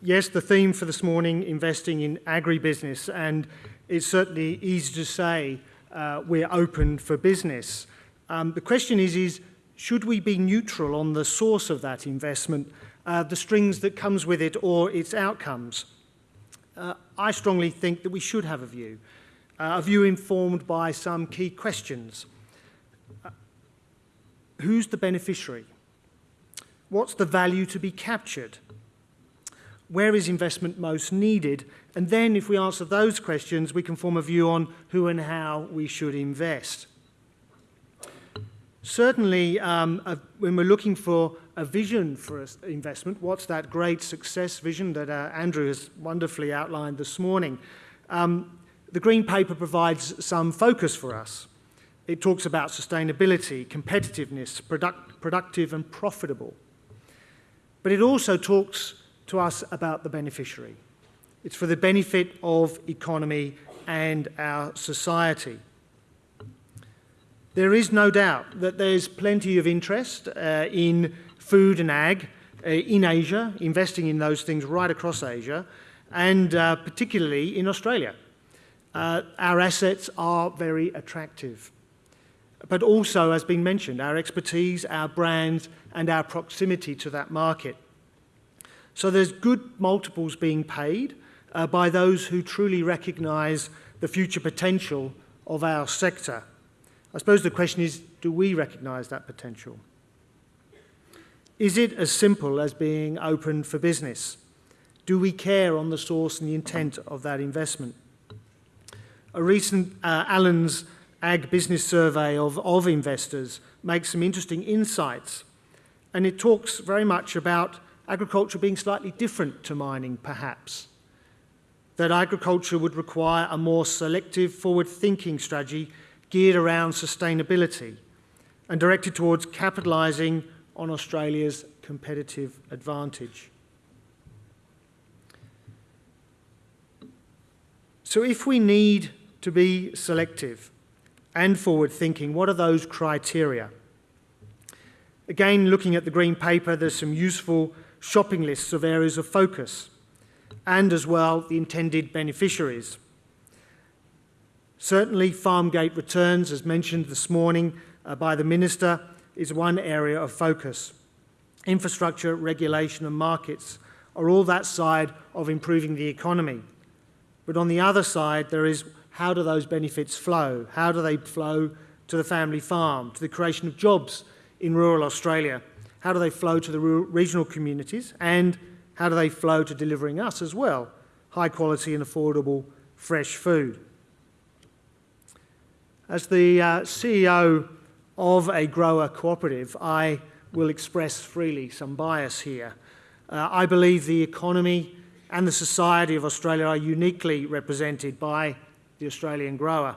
Yes, the theme for this morning, investing in agribusiness, and it's certainly easy to say uh, we're open for business. Um, the question is, is, should we be neutral on the source of that investment, uh, the strings that comes with it or its outcomes? Uh, I strongly think that we should have a view, uh, a view informed by some key questions. Uh, who's the beneficiary? What's the value to be captured? Where is investment most needed? And then if we answer those questions, we can form a view on who and how we should invest. Certainly, um, uh, when we're looking for a vision for investment, what's that great success vision that uh, Andrew has wonderfully outlined this morning? Um, the Green Paper provides some focus for us. It talks about sustainability, competitiveness, product, productive and profitable. But it also talks to us about the beneficiary. It's for the benefit of economy and our society. There is no doubt that there's plenty of interest uh, in food and ag uh, in Asia, investing in those things right across Asia, and uh, particularly in Australia. Uh, our assets are very attractive. But also, as been mentioned, our expertise, our brands, and our proximity to that market. So there's good multiples being paid uh, by those who truly recognise the future potential of our sector. I suppose the question is, do we recognise that potential? Is it as simple as being open for business? Do we care on the source and the intent of that investment? A recent uh, Allen's Ag Business Survey of, of investors makes some interesting insights, and it talks very much about agriculture being slightly different to mining, perhaps. That agriculture would require a more selective, forward-thinking strategy geared around sustainability and directed towards capitalising on Australia's competitive advantage. So if we need to be selective and forward-thinking, what are those criteria? Again, looking at the Green Paper, there's some useful shopping lists of areas of focus and as well the intended beneficiaries. Certainly, farmgate returns, as mentioned this morning uh, by the Minister, is one area of focus. Infrastructure, regulation and markets are all that side of improving the economy. But on the other side, there is how do those benefits flow? How do they flow to the family farm, to the creation of jobs in rural Australia? How do they flow to the regional communities? And how do they flow to delivering us as well? High quality and affordable fresh food. As the uh, CEO of a grower cooperative, I will express freely some bias here. Uh, I believe the economy and the society of Australia are uniquely represented by the Australian grower.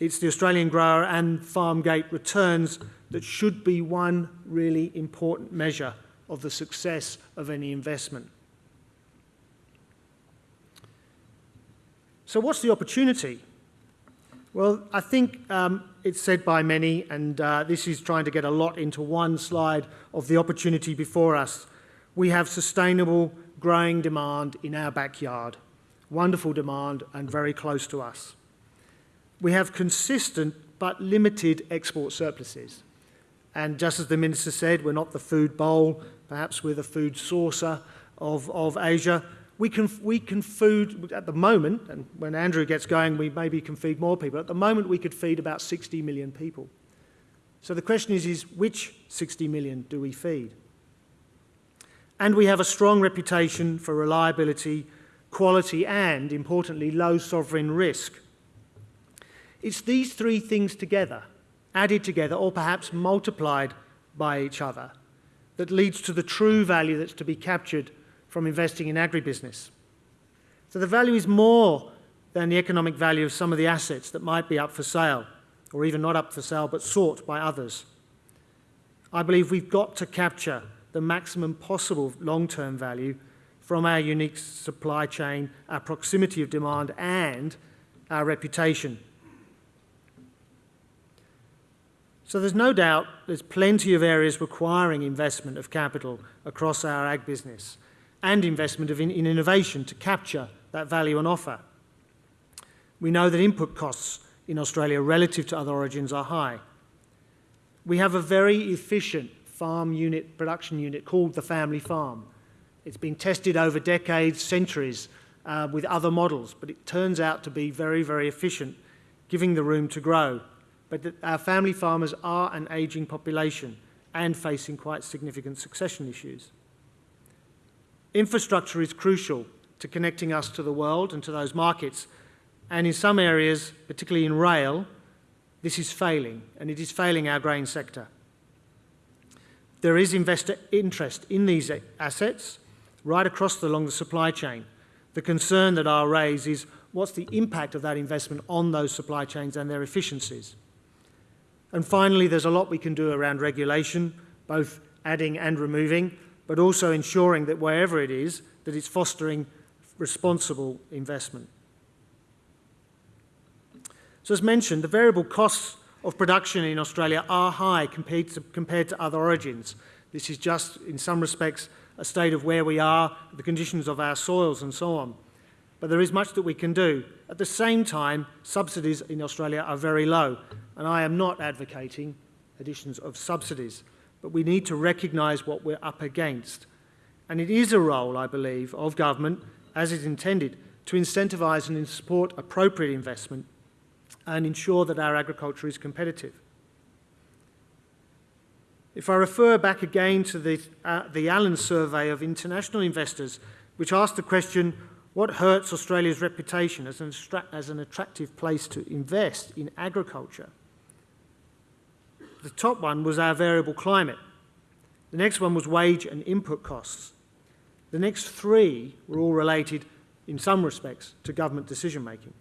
It's the Australian grower and farm gate returns that should be one really important measure of the success of any investment. So what's the opportunity? Well, I think um, it's said by many, and uh, this is trying to get a lot into one slide of the opportunity before us. We have sustainable growing demand in our backyard, wonderful demand and very close to us. We have consistent but limited export surpluses. And just as the Minister said, we're not the food bowl, perhaps we're the food saucer of, of Asia, we can, we can food, at the moment, and when Andrew gets going, we maybe can feed more people. At the moment, we could feed about 60 million people. So the question is, is which 60 million do we feed? And we have a strong reputation for reliability, quality, and, importantly, low sovereign risk. It's these three things together, added together, or perhaps multiplied by each other, that leads to the true value that's to be captured from investing in agribusiness. So the value is more than the economic value of some of the assets that might be up for sale, or even not up for sale, but sought by others. I believe we've got to capture the maximum possible long-term value from our unique supply chain, our proximity of demand, and our reputation. So there's no doubt there's plenty of areas requiring investment of capital across our ag business. and investment in, in innovation to capture that value on offer. We know that input costs in Australia relative to other origins are high. We have a very efficient farm unit, production unit called the family farm. It's been tested over decades, centuries, uh, with other models, but it turns out to be very, very efficient, giving the room to grow. But our family farmers are an ageing population and facing quite significant succession issues. Infrastructure is crucial to connecting us to the world and to those markets. And in some areas, particularly in rail, this is failing, and it is failing our grain sector. There is investor interest in these assets right across the, along the supply chain. The concern that I'll raise is what's the impact of that investment on those supply chains and their efficiencies. And finally, there's a lot we can do around regulation, both adding and removing, but also ensuring that wherever it is, that it's fostering responsible investment. So as mentioned, the variable costs of production in Australia are high compared to, compared to other origins. This is just, in some respects, a state of where we are, the conditions of our soils and so on. But there is much that we can do. At the same time, subsidies in Australia are very low, and I am not advocating additions of subsidies, but we need to recognise what we're up against. And it is a role, I believe, of government as is intended, to incentivise and support appropriate investment and ensure that our agriculture is competitive. If I refer back again to the, uh, the Allen survey of international investors, which asked the question, what hurts Australia's reputation as an, as an attractive place to invest in agriculture? The top one was our variable climate. The next one was wage and input costs. The next three were all related, in some respects, to government decision making.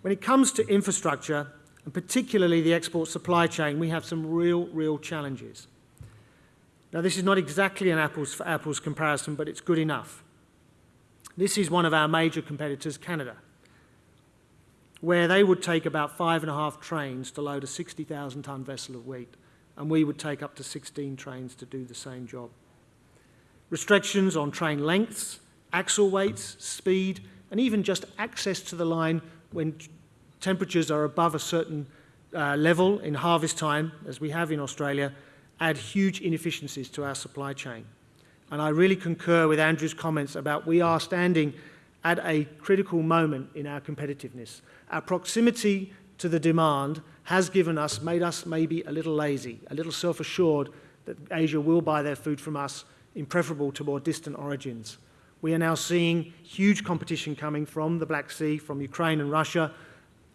When it comes to infrastructure, and particularly the export supply chain, we have some real, real challenges. Now, this is not exactly an apples for apples comparison, but it's good enough. This is one of our major competitors, Canada, where they would take about five and a half trains to load a 60,000 tonne vessel of wheat and we would take up to 16 trains to do the same job. Restrictions on train lengths, axle weights, speed, and even just access to the line when temperatures are above a certain uh, level in harvest time, as we have in Australia, add huge inefficiencies to our supply chain. And I really concur with Andrew's comments about we are standing at a critical moment in our competitiveness. Our proximity to the demand has given us, made us maybe a little lazy, a little self-assured that Asia will buy their food from us in preferable to more distant origins. We are now seeing huge competition coming from the Black Sea, from Ukraine and Russia,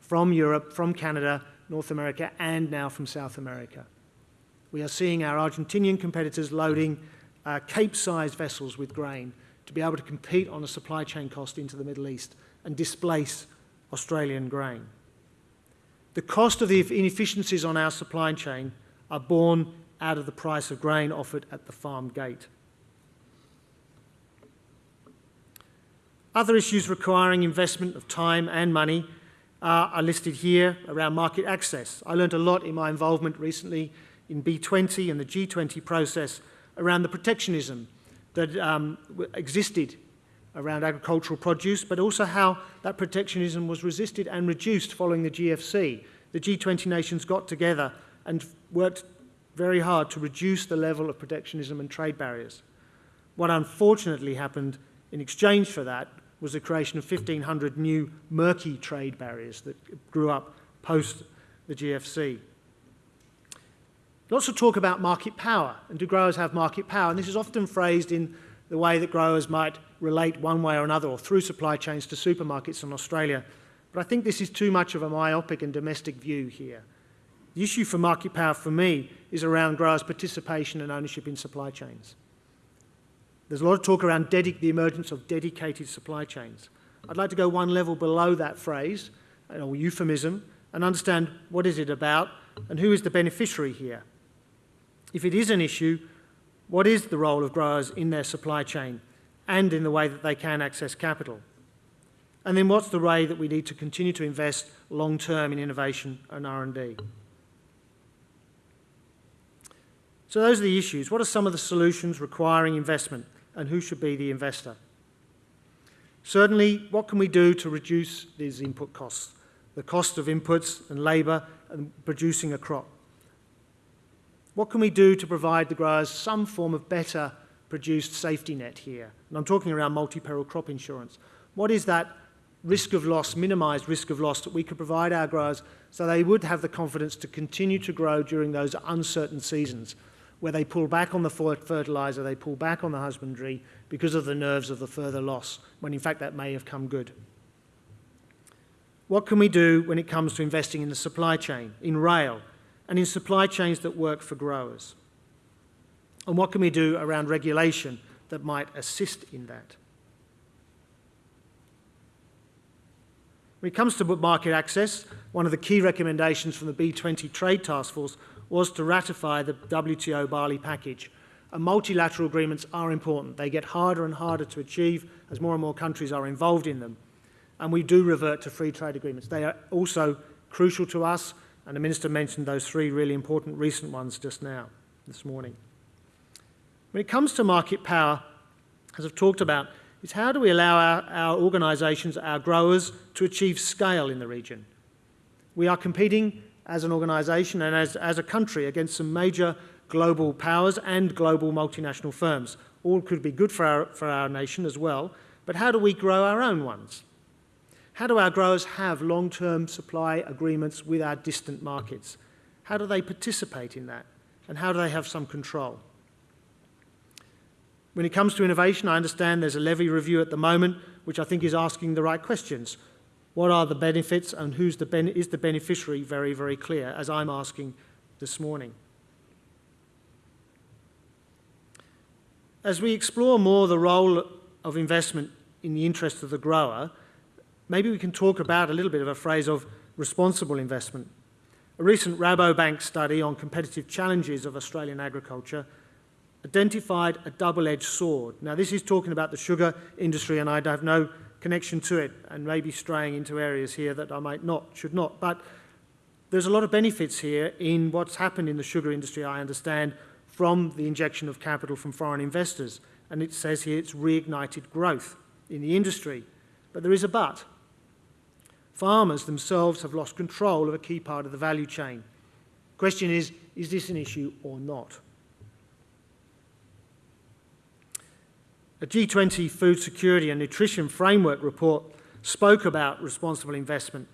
from Europe, from Canada, North America, and now from South America. We are seeing our Argentinian competitors loading uh, Cape-sized vessels with grain to be able to compete on a supply chain cost into the Middle East and displace Australian grain. The cost of the inefficiencies on our supply chain are borne out of the price of grain offered at the farm gate. Other issues requiring investment of time and money uh, are listed here around market access. I learned a lot in my involvement recently in B20 and the G20 process around the protectionism that um, existed around agricultural produce, but also how that protectionism was resisted and reduced following the GFC. The G20 nations got together and worked very hard to reduce the level of protectionism and trade barriers. What unfortunately happened in exchange for that was the creation of 1,500 new murky trade barriers that grew up post the GFC. Lots of talk about market power, and do growers have market power? And this is often phrased in the way that growers might relate one way or another or through supply chains to supermarkets in Australia. But I think this is too much of a myopic and domestic view here. The issue for market power for me is around growers' participation and ownership in supply chains. There's a lot of talk around the emergence of dedicated supply chains. I'd like to go one level below that phrase, or euphemism, and understand what is it about and who is the beneficiary here. If it is an issue, what is the role of growers in their supply chain and in the way that they can access capital? And then what's the way that we need to continue to invest long-term in innovation and R&D? So those are the issues. What are some of the solutions requiring investment and who should be the investor? Certainly, what can we do to reduce these input costs, the cost of inputs and labour and producing a crop? What can we do to provide the growers some form of better produced safety net here? And I'm talking around multi-peril crop insurance. What is that risk of loss, minimised risk of loss that we could provide our growers so they would have the confidence to continue to grow during those uncertain seasons where they pull back on the fertiliser, they pull back on the husbandry because of the nerves of the further loss, when in fact that may have come good. What can we do when it comes to investing in the supply chain, in rail, and in supply chains that work for growers? And what can we do around regulation that might assist in that? When it comes to market access, one of the key recommendations from the B20 Trade Task Force was to ratify the WTO Bali package. And multilateral agreements are important. They get harder and harder to achieve as more and more countries are involved in them. And we do revert to free trade agreements. They are also crucial to us, and the Minister mentioned those three really important recent ones just now, this morning. When it comes to market power, as I've talked about, is how do we allow our, our organisations, our growers, to achieve scale in the region? We are competing as an organisation and as, as a country against some major global powers and global multinational firms. All could be good for our, for our nation as well, but how do we grow our own ones? How do our growers have long-term supply agreements with our distant markets? How do they participate in that? And how do they have some control? When it comes to innovation, I understand there's a levy review at the moment, which I think is asking the right questions. What are the benefits and who's the is the beneficiary very, very clear, as I'm asking this morning. As we explore more the role of investment in the interest of the grower, maybe we can talk about a little bit of a phrase of responsible investment. A recent Rabobank study on competitive challenges of Australian agriculture identified a double-edged sword. Now, this is talking about the sugar industry, and I have no connection to it and maybe straying into areas here that I might not, should not. But there's a lot of benefits here in what's happened in the sugar industry, I understand, from the injection of capital from foreign investors. And it says here it's reignited growth in the industry. But there is a but. Farmers themselves have lost control of a key part of the value chain. Question is, is this an issue or not? A G20 Food Security and Nutrition Framework report spoke about responsible investment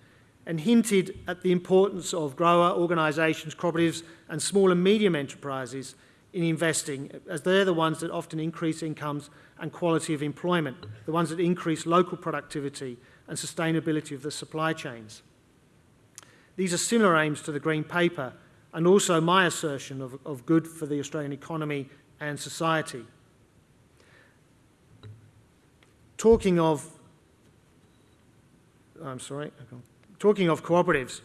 and hinted at the importance of grower organisations, cooperatives and small and medium enterprises in investing as they're the ones that often increase incomes and quality of employment, the ones that increase local productivity and sustainability of the supply chains. These are similar aims to the Green Paper and also my assertion of, of good for the Australian economy and society. talking of, I'm sorry, talking of cooperatives,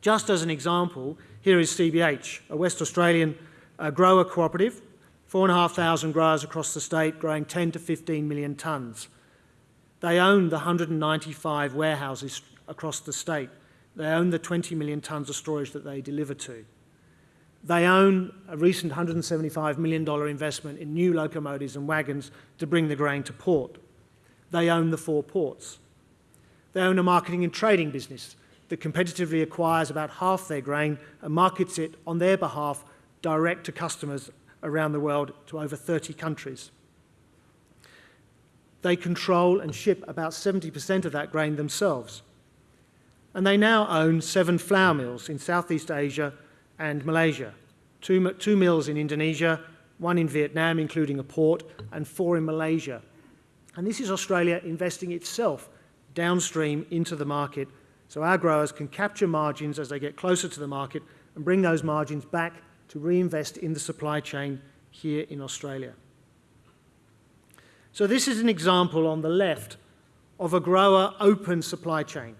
just as an example, here is CBH, a West Australian uh, grower cooperative, 4,500 growers across the state growing 10 to 15 million tonnes. They own the 195 warehouses across the state. They own the 20 million tonnes of storage that they deliver to. They own a recent $175 million investment in new locomotives and wagons to bring the grain to port. They own the four ports. They own a marketing and trading business that competitively acquires about half their grain and markets it on their behalf direct to customers around the world to over 30 countries. They control and ship about 70% of that grain themselves. And they now own seven flour mills in Southeast Asia and Malaysia, two, two mills in Indonesia, one in Vietnam, including a port, and four in Malaysia, and this is Australia investing itself downstream into the market so our growers can capture margins as they get closer to the market and bring those margins back to reinvest in the supply chain here in Australia. So this is an example on the left of a grower open supply chain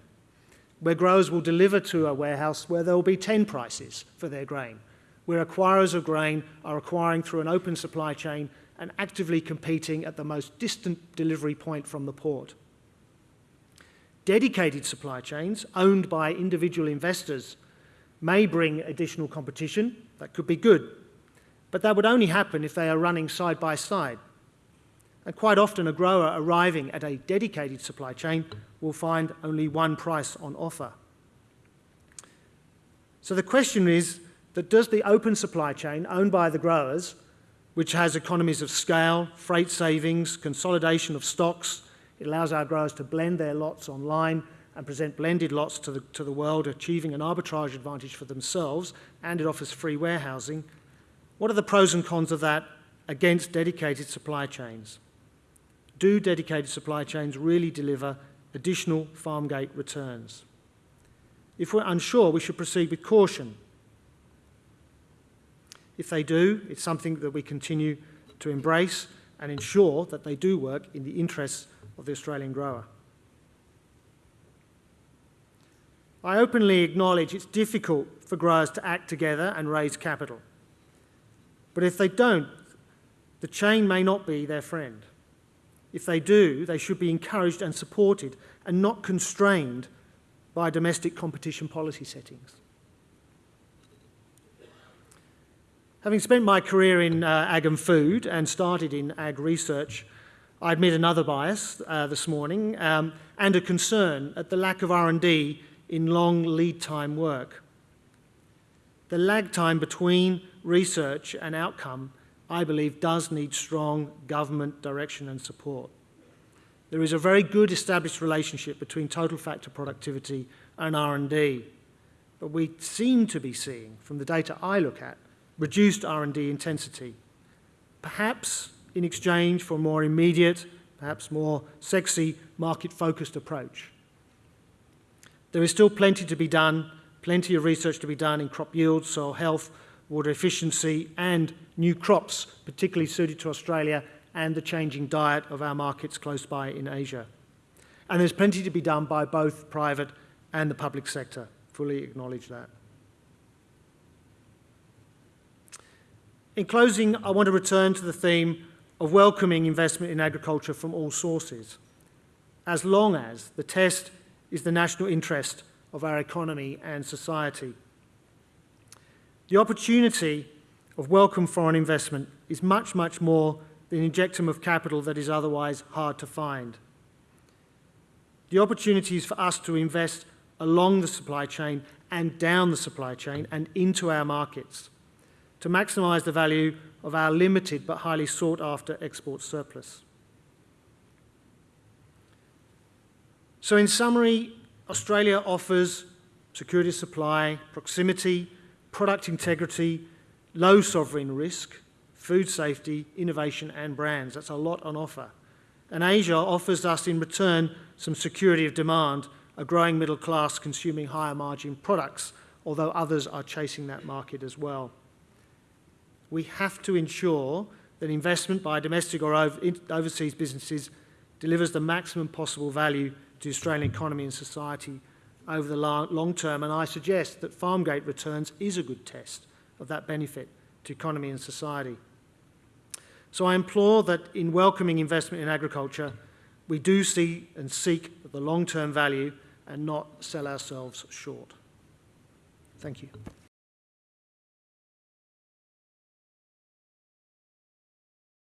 where growers will deliver to a warehouse where there will be 10 prices for their grain, where acquirers of grain are acquiring through an open supply chain and actively competing at the most distant delivery point from the port. Dedicated supply chains owned by individual investors may bring additional competition. That could be good. But that would only happen if they are running side by side. And quite often a grower arriving at a dedicated supply chain will find only one price on offer. So the question is that does the open supply chain owned by the growers, which has economies of scale, freight savings, consolidation of stocks, it allows our growers to blend their lots online and present blended lots to the, to the world, achieving an arbitrage advantage for themselves, and it offers free warehousing. What are the pros and cons of that against dedicated supply chains? Do dedicated supply chains really deliver additional farm gate returns? If we're unsure, we should proceed with caution. If they do, it's something that we continue to embrace and ensure that they do work in the interests of the Australian grower. I openly acknowledge it's difficult for growers to act together and raise capital. But if they don't, the chain may not be their friend. If they do, they should be encouraged and supported and not constrained by domestic competition policy settings. Having spent my career in uh, ag and food and started in ag research, I admit another bias uh, this morning um, and a concern at the lack of R&D in long lead time work. The lag time between research and outcome, I believe, does need strong government direction and support. There is a very good established relationship between total factor productivity and R&D, but we seem to be seeing, from the data I look at, reduced R&D intensity, perhaps in exchange for a more immediate, perhaps more sexy, market-focused approach. There is still plenty to be done, plenty of research to be done in crop yield, soil health, water efficiency and new crops, particularly suited to Australia and the changing diet of our markets close by in Asia. And there's plenty to be done by both private and the public sector. Fully acknowledge that. In closing, I want to return to the theme of welcoming investment in agriculture from all sources, as long as the test is the national interest of our economy and society. The opportunity of welcome foreign investment is much, much more than injectum of capital that is otherwise hard to find. The opportunities for us to invest along the supply chain and down the supply chain and into our markets to maximise the value of our limited but highly sought after export surplus. So in summary, Australia offers security of supply, proximity, product integrity, low sovereign risk, food safety, innovation and brands. That's a lot on offer. And Asia offers us in return some security of demand, a growing middle class consuming higher margin products, although others are chasing that market as well. We have to ensure that investment by domestic or overseas businesses delivers the maximum possible value to the Australian economy and society over the long term, and I suggest that farmgate returns is a good test of that benefit to economy and society. So I implore that in welcoming investment in agriculture, we do see and seek the long-term value and not sell ourselves short. Thank you.